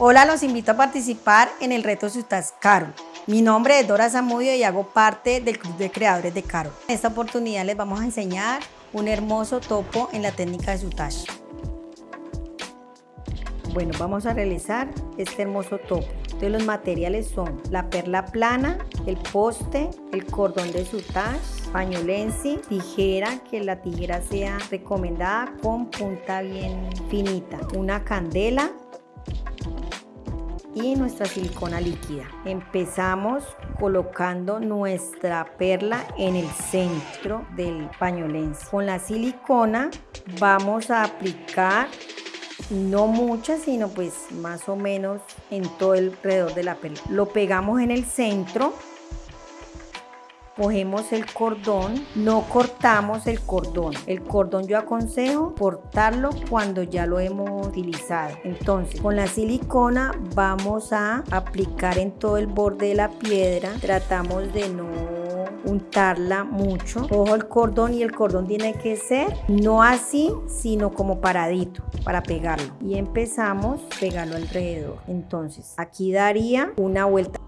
Hola, los invito a participar en el reto Sutas Carol. Mi nombre es Dora Zamudio y hago parte del Club de Creadores de Carol. En esta oportunidad les vamos a enseñar un hermoso topo en la técnica de Sutash. Bueno, vamos a realizar este hermoso topo. Entonces los materiales son la perla plana, el poste, el cordón de Sutash, pañolensi, tijera, que la tijera sea recomendada con punta bien finita, una candela, y nuestra silicona líquida. Empezamos colocando nuestra perla en el centro del pañolense. Con la silicona vamos a aplicar no mucha, sino pues más o menos en todo el de la perla. Lo pegamos en el centro cogemos el cordón, no cortamos el cordón. El cordón yo aconsejo cortarlo cuando ya lo hemos utilizado. Entonces, con la silicona vamos a aplicar en todo el borde de la piedra. Tratamos de no untarla mucho. Cojo el cordón y el cordón tiene que ser no así, sino como paradito para pegarlo. Y empezamos a pegarlo alrededor. Entonces, aquí daría una vuelta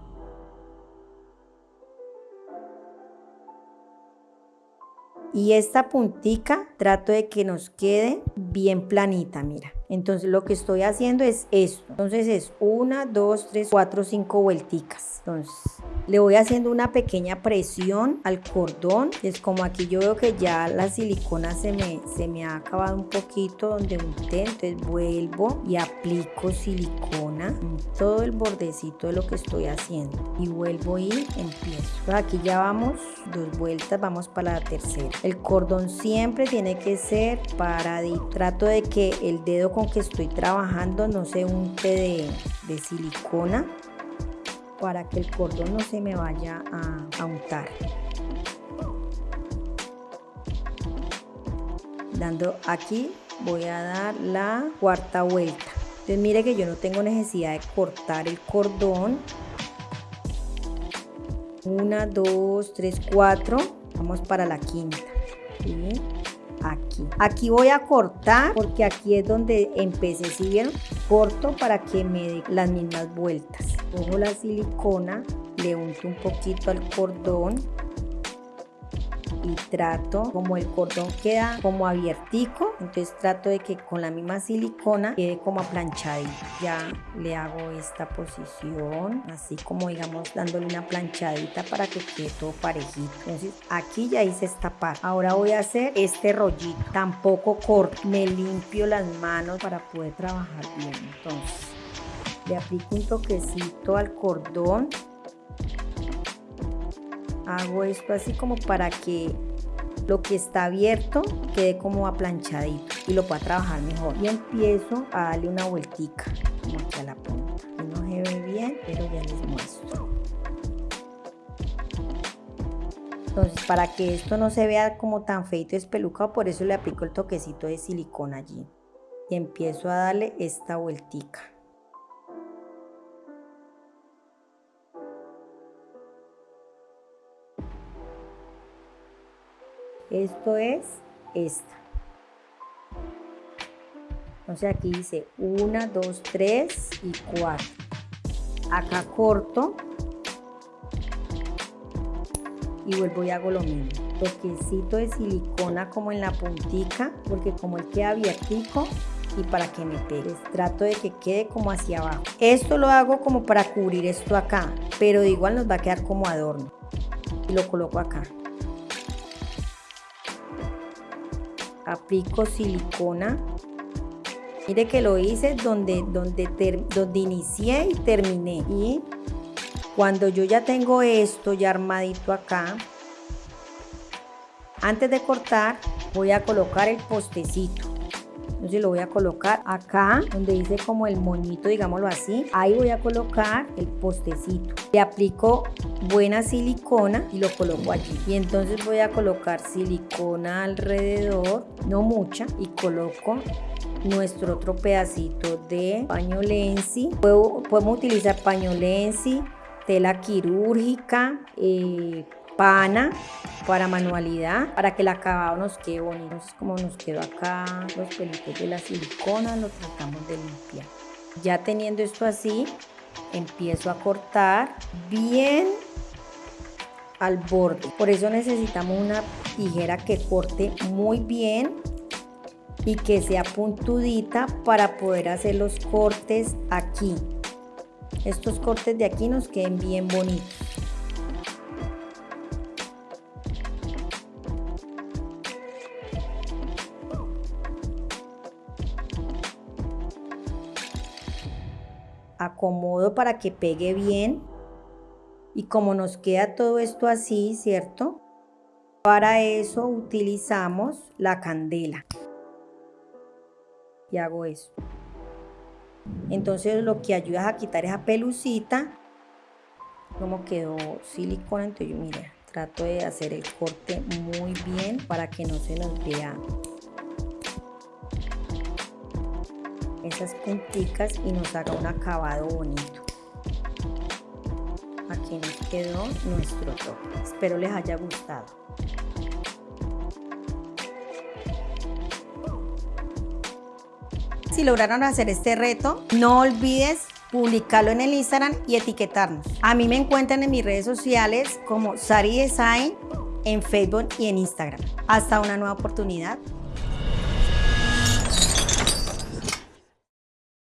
y esta puntica trato de que nos quede bien planita, mira. Entonces lo que estoy haciendo es esto. Entonces es una, dos, tres, cuatro, cinco vuelticas. Entonces le voy haciendo una pequeña presión al cordón. Es como aquí yo veo que ya la silicona se me, se me ha acabado un poquito donde unté. Entonces vuelvo y aplico silicona en todo el bordecito de lo que estoy haciendo. Y vuelvo y empiezo. aquí ya vamos dos vueltas, vamos para la tercera. El cordón siempre tiene que ser paradito. Trato de que el dedo con que estoy trabajando no se unte de, silicona para que el cordón no se me vaya a, a untar. Dando aquí voy a dar la cuarta vuelta. Entonces mire que yo no tengo necesidad de cortar el cordón. Una, dos, tres, cuatro. Vamos para la quinta aquí. Aquí voy a cortar porque aquí es donde empecé, si vieron? Corto para que me dé las mismas vueltas. Cojo la silicona, le unto un poquito al cordón y trato, como el cordón queda como abiertico, entonces trato de que con la misma silicona quede como aplanchadito. Ya le hago esta posición, así como digamos dándole una planchadita para que quede todo parejito. Entonces aquí ya hice esta parte. Ahora voy a hacer este rollito, tampoco corto, me limpio las manos para poder trabajar bien. Entonces le aplico un toquecito al cordón hago esto así como para que lo que está abierto quede como aplanchadito y lo pueda trabajar mejor. Y empiezo a darle una vueltica como aquí a la punta. No se ve bien pero ya les muestro. Entonces para que esto no se vea como tan feito espelucado por eso le aplico el toquecito de silicona allí. Y empiezo a darle esta vueltica Esto es esta. Entonces aquí dice 1, 2, 3 y 4. Acá corto y vuelvo y hago lo mismo. Toquecito de silicona como en la puntica porque como él queda abiertico y para que me pegue. Trato de que quede como hacia abajo. Esto lo hago como para cubrir esto acá, pero igual nos va a quedar como adorno. Y lo coloco acá. Aplico silicona. Mire que lo hice donde, donde, donde inicié y terminé. Y cuando yo ya tengo esto ya armadito acá, antes de cortar voy a colocar el postecito. Entonces lo voy a colocar acá, donde dice como el moñito, digámoslo así. Ahí voy a colocar el postecito. Le aplico buena silicona y lo coloco allí. Y entonces voy a colocar silicona alrededor, no mucha, y coloco nuestro otro pedacito de paño lensi. podemos utilizar paño lensi, tela quirúrgica, eh, pana para manualidad, para que el acabado nos quede bonito. Como nos quedó acá los pelitos de la silicona, lo tratamos de limpiar. Ya teniendo esto así, empiezo a cortar bien al borde. Por eso necesitamos una tijera que corte muy bien y que sea puntudita para poder hacer los cortes aquí. Estos cortes de aquí nos queden bien bonitos. Acomodo para que pegue bien y como nos queda todo esto así, ¿cierto? Para eso utilizamos la candela y hago eso. Entonces lo que ayuda es a quitar esa pelucita. Como quedó silicona, entonces yo mira, trato de hacer el corte muy bien para que no se nos vea esas punticas y nos haga un acabado bonito. Aquí nos quedó nuestro top. Espero les haya gustado. Si lograron hacer este reto, no olvides publicarlo en el Instagram y etiquetarnos. A mí me encuentran en mis redes sociales como Sari Design en Facebook y en Instagram. Hasta una nueva oportunidad.